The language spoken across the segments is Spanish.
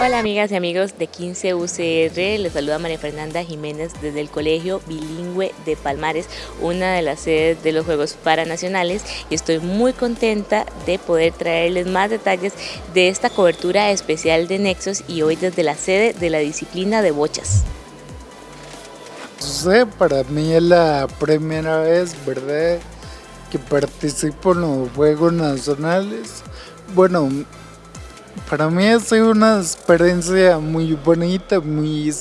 Hola amigas y amigos de 15 UCR, les saluda María Fernanda Jiménez desde el Colegio Bilingüe de Palmares, una de las sedes de los Juegos Paranacionales y estoy muy contenta de poder traerles más detalles de esta cobertura especial de Nexos y hoy desde la sede de la disciplina de bochas. sé, para mí es la primera vez, ¿verdad?, que participo en los Juegos Nacionales. Bueno, para mí sido una experiencia muy bonita, muy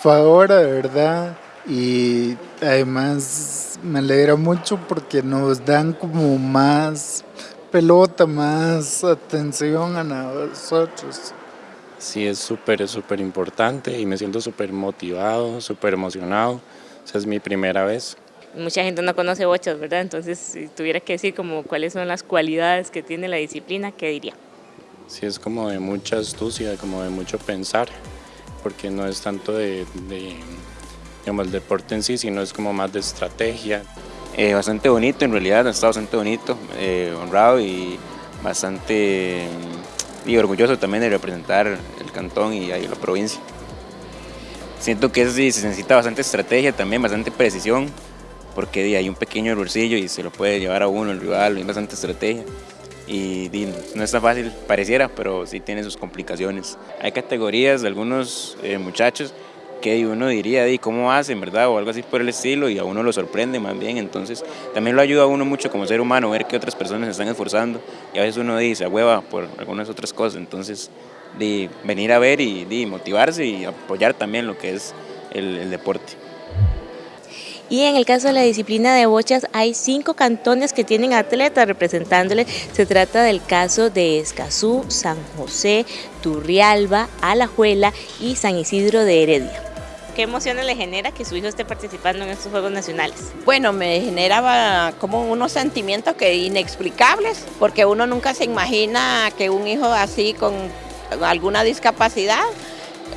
favor, ¿verdad? Y además me alegra mucho porque nos dan como más pelota, más atención a nosotros. Sí, es súper, súper importante y me siento súper motivado, súper emocionado. Esa es mi primera vez. Mucha gente no conoce bochas, ¿verdad? Entonces, si tuviera que decir como cuáles son las cualidades que tiene la disciplina, ¿qué diría? Sí, es como de mucha astucia, como de mucho pensar, porque no es tanto de, digamos, el deporte en sí, sino es como más de estrategia. Eh, bastante bonito, en realidad está bastante bonito, eh, honrado y bastante y orgulloso también de representar el cantón y ahí la provincia. Siento que se necesita bastante estrategia también, bastante precisión, porque hay un pequeño errorcillo y se lo puede llevar a uno el rival, hay bastante estrategia y, no es tan fácil, pareciera, pero sí tiene sus complicaciones. Hay categorías de algunos eh, muchachos que uno diría, di, ¿cómo hacen, verdad? O algo así por el estilo y a uno lo sorprende más bien, entonces también lo ayuda a uno mucho como ser humano ver que otras personas se están esforzando y a veces uno dice, a hueva por algunas otras cosas, entonces de venir a ver y de motivarse y apoyar también lo que es el deporte. Y en el caso de la disciplina de bochas hay cinco cantones que tienen atletas representándole. Se trata del caso de Escazú, San José, Turrialba, Alajuela y San Isidro de Heredia. ¿Qué emociones le genera que su hijo esté participando en estos Juegos Nacionales? Bueno, me generaba como unos sentimientos que inexplicables, porque uno nunca se imagina que un hijo así con alguna discapacidad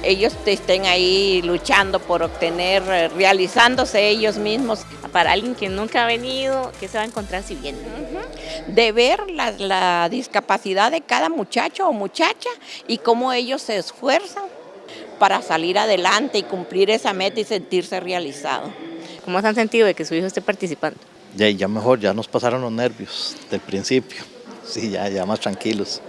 ellos estén ahí luchando por obtener, eh, realizándose ellos mismos. Para alguien que nunca ha venido, ¿qué se va a encontrar si viene? De ver la, discapacidad de cada muchacho o muchacha y cómo ellos se esfuerzan para salir adelante y cumplir esa meta y sentirse realizado. ¿Cómo se han sentido de que su hijo esté participando? Ya, ya mejor, ya nos pasaron los nervios del principio. Sí, ya, ya más tranquilos.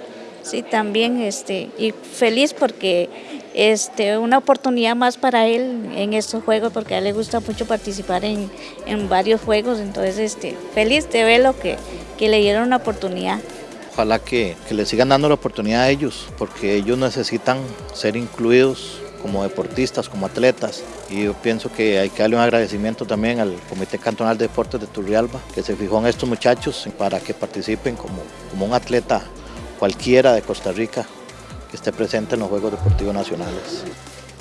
Sí, también, este, y feliz porque este, una oportunidad más para él en estos juegos, porque a él le gusta mucho participar en, varios juegos, entonces este, feliz de verlo que, que le dieron una oportunidad. Ojalá que, que le sigan dando la oportunidad a ellos, porque ellos necesitan ser incluidos como deportistas, como atletas. Y yo pienso que hay que darle un agradecimiento también al Comité Cantonal de Deportes de Turrialba, que se fijó en estos muchachos para que participen como, como un atleta cualquiera de Costa Rica que esté presente en los Juegos Deportivos Nacionales.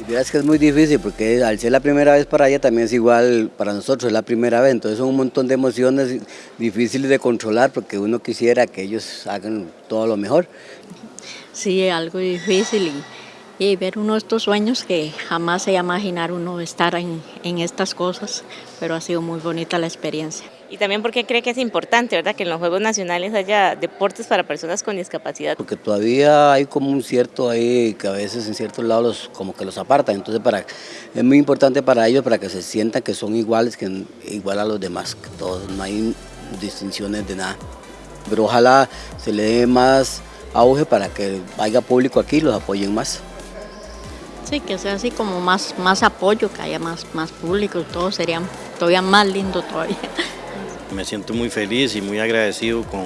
Y es que es muy difícil porque al ser la primera vez para ella también es igual para nosotros, es la primera vez, entonces son un montón de emociones difíciles de controlar porque uno quisiera que ellos hagan todo lo mejor. Sí, algo difícil y, y ver uno de estos sueños que jamás se iba a imaginar uno estar en, en estas cosas, pero ha sido muy bonita la experiencia y también porque cree que es importante, ¿verdad? Que en los Juegos Nacionales haya deportes para personas con discapacidad. Porque todavía hay como un cierto ahí que a veces en ciertos lados como que los apartan, entonces para, es muy importante para ellos para que se sientan que son iguales, que igual a los demás, que todos, no hay distinciones de nada. Pero ojalá se le dé más auge para que haya público aquí y los apoyen más. Sí, que sea así como más, más apoyo, que haya más, más público, todo sería todavía más lindo todavía. Me siento muy feliz y muy agradecido con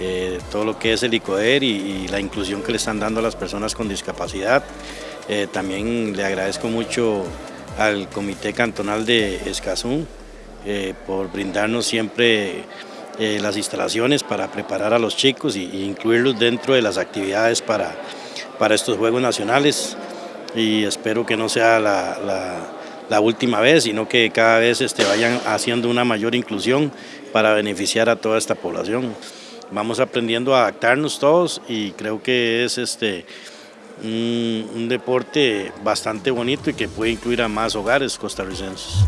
eh, todo lo que es el ICODER y, la inclusión que le están dando a las personas con discapacidad. Eh, también le agradezco mucho al Comité Cantonal de Escazú eh, por brindarnos siempre las instalaciones para preparar a los chicos e incluirlos dentro de las actividades para, para estos Juegos Nacionales y espero que no sea la la última vez, sino que cada vez este, vayan haciendo una mayor inclusión para beneficiar a toda esta población. Vamos aprendiendo a adaptarnos todos y creo que es este, un, deporte bastante bonito y que puede incluir a más hogares costarricenses.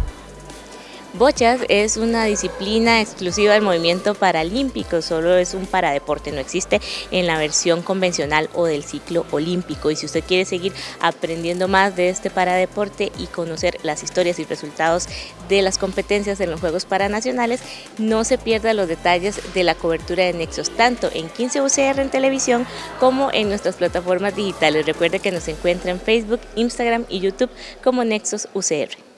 Bochas es una disciplina exclusiva del movimiento paralímpico, solo es un paradeporte, no existe en la versión convencional o del ciclo olímpico. Y si usted quiere seguir aprendiendo más de este paradeporte y conocer las historias y resultados de las competencias en los Juegos Paranacionales, no se pierda los detalles de la cobertura de Nexos, tanto en 15 UCR en televisión como en nuestras plataformas digitales. Recuerde que nos encuentra en Facebook, Instagram y YouTube como Nexos UCR.